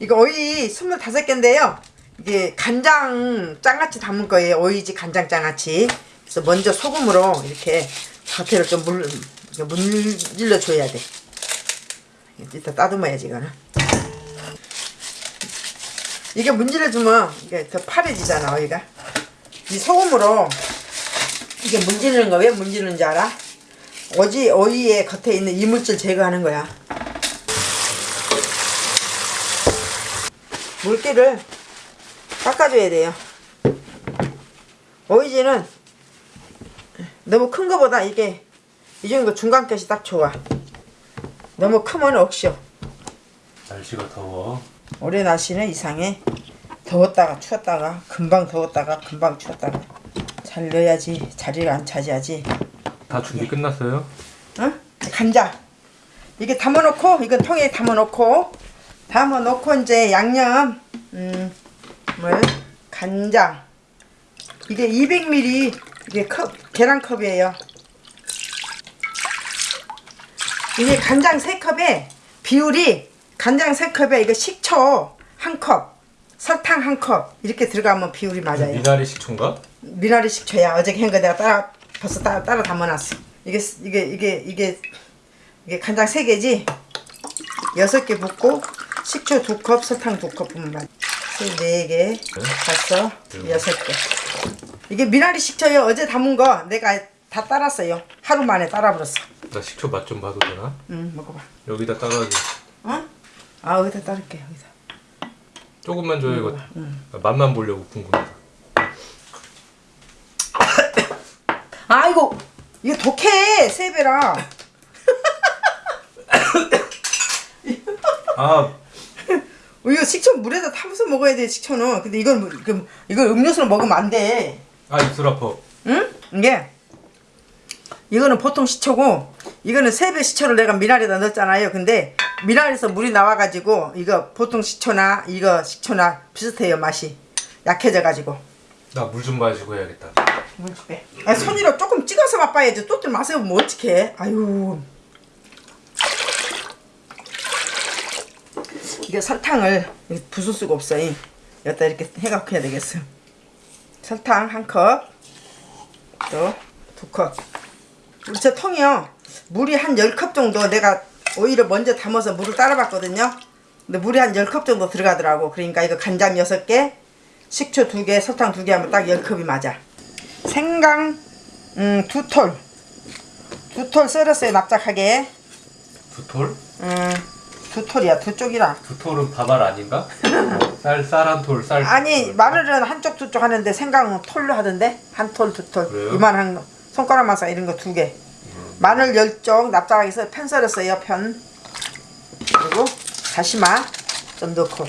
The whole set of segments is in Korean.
이거 오이 25개인데요. 이게 간장 장아찌 담을 거예요. 오이지 간장 장아찌. 그래서 먼저 소금으로 이렇게 겉에를 좀 물, 문질러 줘야 돼. 이따 따듬어야지, 이거는. 이게 문질러 주면 이게 더 파래지잖아, 오이가. 이 소금으로 이게 문지르는 거 왜 문지르는지 알아? 오지 오이의 겉에 있는 이물질 제거하는 거야. 물기를 닦아줘야 돼요. 오이지는 너무 큰 거보다 이게 이 정도 중간끝이 딱 좋아. 너무 크면 억쇼. 날씨가 더워. 올해 날씨는 이상해. 더웠다가 추웠다가 금방 더웠다가 금방 추웠다가 잘 넣어야지 자리를 안 차지하지. 다 준비 끝났어요? 어? 간장 이게 담아놓고 이건 통에 담아놓고 담아놓고 이제 양념 음물 간장. 이게 200ml 이게 컵 계란컵이에요. 이게 간장 3컵에 비율이 간장 3컵에 이거 식초 1컵 설탕 1컵 이렇게 들어가면 비율이 맞아요. 미나리 식초인가? 미나리 식초야. 어저께 한거 내가 따라 벌써 따라, 따라 담아놨어. 이게 이게 이게 이게 이게 간장 세 개지? 여섯 개 붓고 식초 두컵 설탕 두컵 부으면 맞 네개. 다섯 여섯 개. 이게 미나리 식초요. 어제 담은 거 내가 다 따랐어요. 하루 만에 따라버렸어. 나 식초 맛 좀 봐도 되나? 응 먹어봐. 여기다 따라야지. 어? 아 여기다 따를게 여기다. 조금만 줘요 이거. 아, 맛만 보려고 궁금해서. 아이고 이거 독해 세 배라. 아 어, 이거 식초 물에다 타면서 먹어야 돼 식초는. 근데 이건 뭐- 그 이걸 음료수로 먹으면 안돼. 아 입술 아파. 응? 이게 이거는 보통 식초고 이거는 세배 식초를 내가 미나리에다 넣었잖아요. 근데 미나리에서 물이 나와가지고 이거 보통 식초나 이거 식초나 비슷해요 맛이. 약해져 가지고. 나 물 좀 마시고 해야겠다. 물 줄게 아, 손으로 조금 찍어서 맛봐야지. 또들 맛을 뭐 어떡해 아유 이게 설탕을 부술 수가 없어 이. 여기다 이렇게 해갖고 해야 되겠어. 설탕 한 컵 또 두 컵. 우리 저 통이요. 물이 한 10컵 정도 내가 오이를 먼저 담아서 물을 따라봤거든요. 근데 물이 한 10컵 정도 들어가더라고. 그러니까 이거 간장 6개 식초 2개 설탕 2개 하면 딱 10컵이 맞아. 생강 음, 두 톨. 두톨 썰었어요 납작하게. 두 톨? 음, 두 톨이야 두 쪽이라. 두 톨은 밥알 아닌가? 쌀 쌀 한 톨, 쌀. 아니 마늘은 한쪽 두 쪽 하는데 생강은 톨로 하던데? 한 톨 두 톨. 그래요? 이만한 거. 손가락 마사 이런 거 두개. 마늘 열쪽 납작하게 해서 편 썰었어요 편. 그리고 다시마 좀 넣고.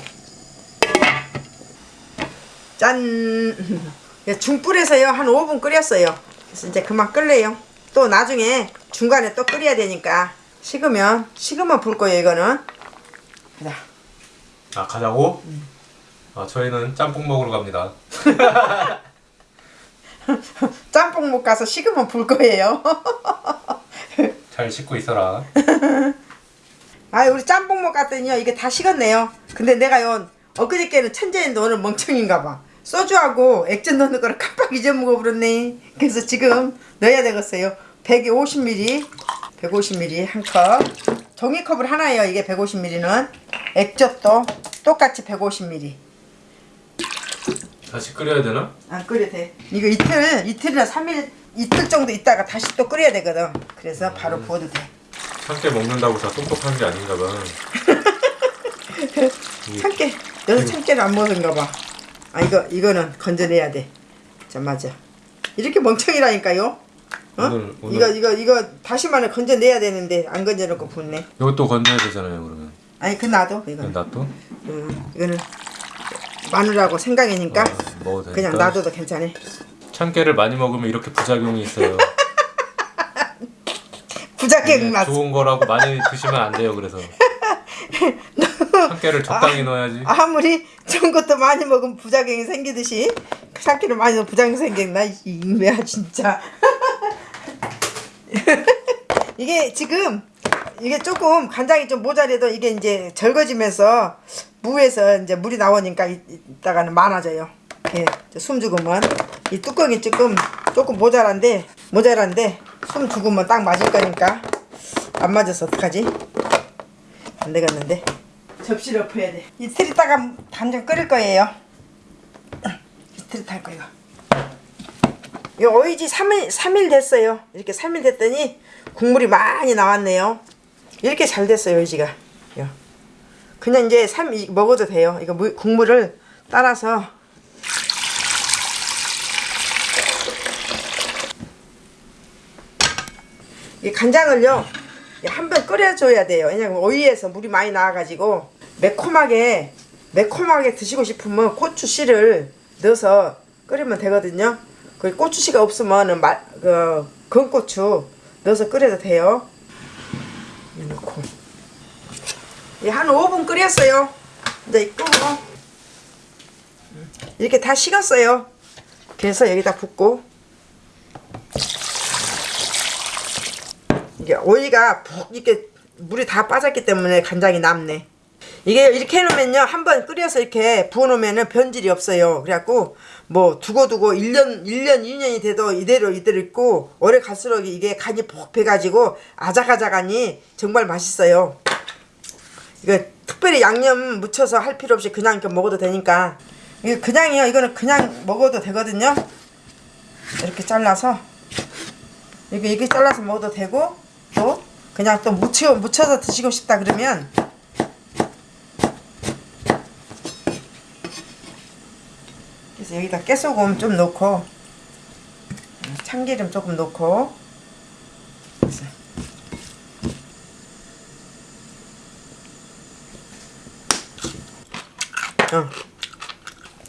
짠. 중불에서요. 한 5분 끓였어요. 그래서 이제 그만 끓래요. 또 나중에 중간에 또 끓여야 되니까 식으면 식으면 불 거예요 이거는 자 아 가자고? 아 저희는 짬뽕 먹으러 갑니다. 짬뽕 못 가서 식으면 불 거예요. 잘 씻고 있어라. 아 우리 짬뽕 못 갔더니요 이게 다 식었네요. 근데 내가 요 엊그저께는 천재인데 오늘 멍청인가 봐. 소주하고 액젓 넣는 거를 깜빡 잊어먹어 버렸네. 그래서 지금 넣어야 되겠어요. 150ml, 150ml 한 컵. 종이컵을 하나예요. 이게 150ml는 액젓도 똑같이 150ml. 다시 끓여야 되나? 안 끓여 돼. 이거 이틀, 이틀이나 3일, 이틀 정도 있다가 다시 또 끓여야 되거든. 그래서 바로 부어도 돼. 함께 먹는다고 다 똑똑한 게 아닌가 봐. 이- 참깨 여기서 참깨를 안 먹은가 봐. 아 이거 이거는 건져내야 돼. 자 맞아. 이렇게 멍청이라니까요. 어? 오늘- 오늘- 이거 이거 이거 다시마를 건져내야 되는데 안 건져놓고 붓네. 이것도 건져야 되잖아요 그러면. 아니 그 놔둬 이거. 놔둬? 음, 이거는 마늘하고 생강이니까 아, 먹어도 되니까. 그냥 놔둬도 괜찮아. 참깨를 많이 먹으면 이렇게 부작용이 있어요. 부작용 네, 났어. 좋은 거라고 많이 드시면 안 돼요. 그래서 참깨를 적당히 넣어야지. 아무리 좋은 것도 많이 먹으면 부작용이 생기듯이 참깨를 많이 넣으면 부작용 생겼나 이 인매야 진짜 이게 지금 이게 조금 간장이 좀 모자라도 이게 이제 절거지면서 무에서 이제 물이 나오니까 이- 이따가는 많아져요. 이렇게 숨 죽으면 이 뚜껑이 조금 조금 모자란데 모자란데 숨 죽으면 딱 맞을 거니까 안 맞아서 어떡하지? 안 되겠는데 접시를 엎어야 돼. 이틀 있다가 간장 끓일 거예요. 이틀 탈 거예요. 이 오이지 3일, 3일 됐어요. 이렇게 3일 됐더니 국물이 많이 나왔네요. 이렇게 잘 됐어요, 오이지가. 요. 그냥 이제 3 이- 먹어도 돼요. 이거 물, 국물을 따라서 이 간장을요 한 번 끓여줘야 돼요. 왜냐면 오이에서 물이 많이 나와가지고 매콤하게 매콤하게 드시고 싶으면 고추 씨를 넣어서 끓이면 되거든요. 그 고추 씨가 없으면은 마, 그 건고추 넣어서 끓여도 돼요. 넣고 예, 한 5분 끓였어요. 이제 끄고 이렇게 다 식었어요. 그래서 여기다 붓고 이게 오이가 푹 이렇게 물이 다 빠졌기 때문에 간장이 남네. 이게 이렇게 해놓으면요 한 번 끓여서 이렇게 부어놓으면은 변질이 없어요. 그래갖고 뭐 두고두고 1년 1년 2년이 돼도 이대로 이대로 있고 오래 갈수록 이게 간이 푹 배가지고 아작아작하니 정말 맛있어요. 이거 특별히 양념 묻혀서 할 필요 없이 그냥 이렇게 먹어도 되니까 이거 그냥이요 이거는 그냥 먹어도 되거든요. 이렇게 잘라서 이렇게 이렇게 잘라서 먹어도 되고 또 그냥 또 묻혀 묻혀서 드시고 싶다 그러면 그래서 여기다 깨소금 좀 넣고 참기름 조금 넣고.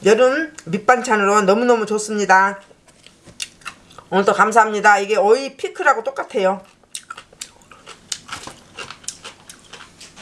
여름 밑반찬으로 너무너무 좋습니다. 오늘도 감사합니다. 이게 오이 피클하고 똑같아요.